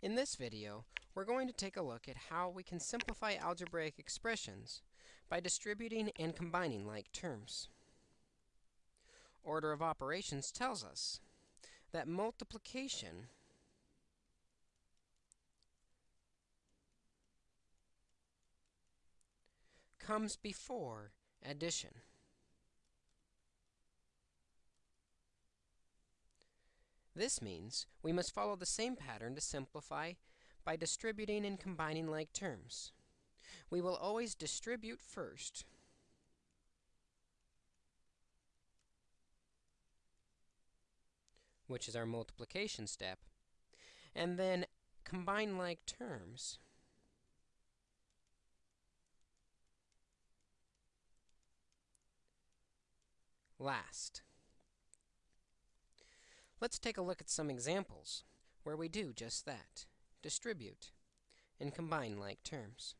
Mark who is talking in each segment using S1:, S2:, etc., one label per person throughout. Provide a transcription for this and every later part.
S1: In this video, we're going to take a look at how we can simplify algebraic expressions by distributing and combining like terms. Order of operations tells us that multiplication comes before addition. This means we must follow the same pattern to simplify by distributing and combining like terms. We will always distribute first. which is our multiplication step, and then combine like terms. last. Let's take a look at some examples where we do just that, distribute and combine like terms.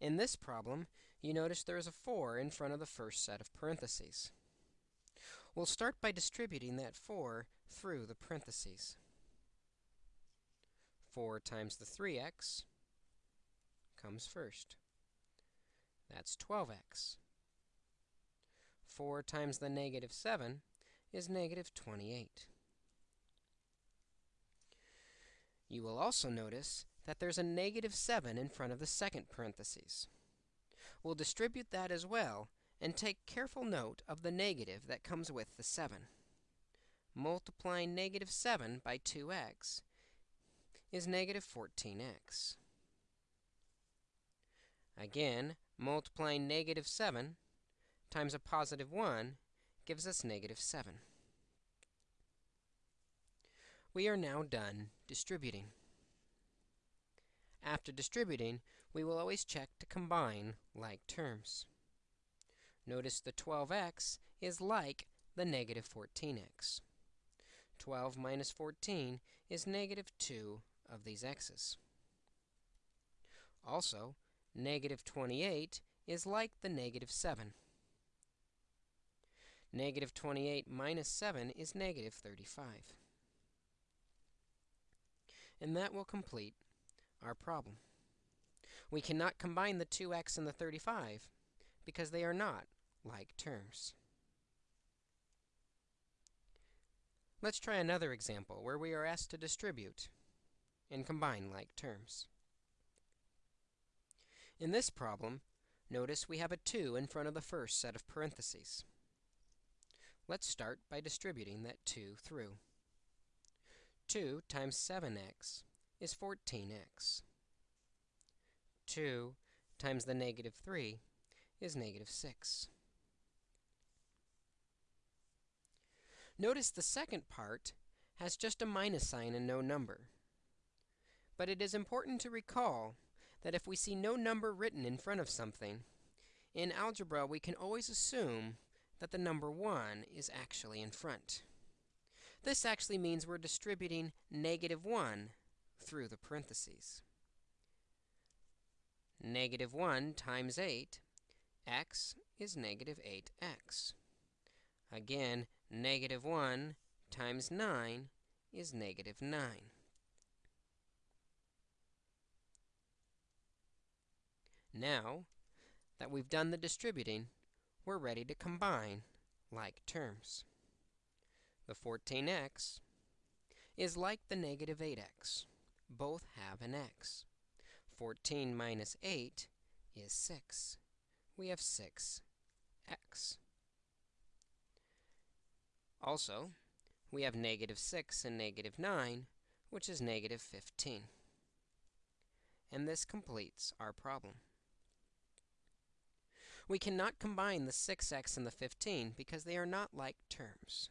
S1: In this problem, you notice there is a 4 in front of the first set of parentheses. We'll start by distributing that 4 through the parentheses. 4 times the 3x comes first. That's 12x. 4 times the negative 7 is negative 28. You will also notice that there's a negative 7 in front of the second parentheses. We'll distribute that as well and take careful note of the negative that comes with the 7. Multiplying negative 7 by 2x is negative 14x. Again, multiplying negative 7 times a positive 1 gives us negative 7. We are now done distributing. After distributing, we will always check to combine like terms. Notice the 12x is like the negative 14x. 12 minus 14 is negative 2 of these x's. Also, negative 28 is like the negative 7. Negative 28 minus 7 is negative 35. And that will complete our problem. We cannot combine the 2x and the 35 because they are not like terms. Let's try another example where we are asked to distribute and combine like terms. In this problem, notice we have a 2 in front of the first set of parentheses. Let's start by distributing that 2 through. 2 times 7x is 14x. 2 times the negative 3 is negative 6. Notice the second part has just a minus sign and no number. But it is important to recall that if we see no number written in front of something, in algebra we can always assume that the number 1 is actually in front. This actually means we're distributing negative 1 through the parentheses. Negative 1 times 8, x is negative 8x. Again, negative 1 times 9 is negative 9. Now that we've done the distributing, we're ready to combine like terms. The 14x is like the negative 8x. Both have an x. 14 minus 8 is 6. We have 6x. Also, we have negative 6 and negative 9, which is negative 15. And this completes our problem. We cannot combine the 6x and the 15 because they are not like terms.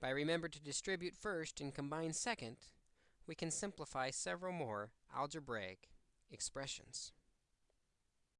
S1: By remember to distribute first and combine second, we can simplify several more algebraic expressions.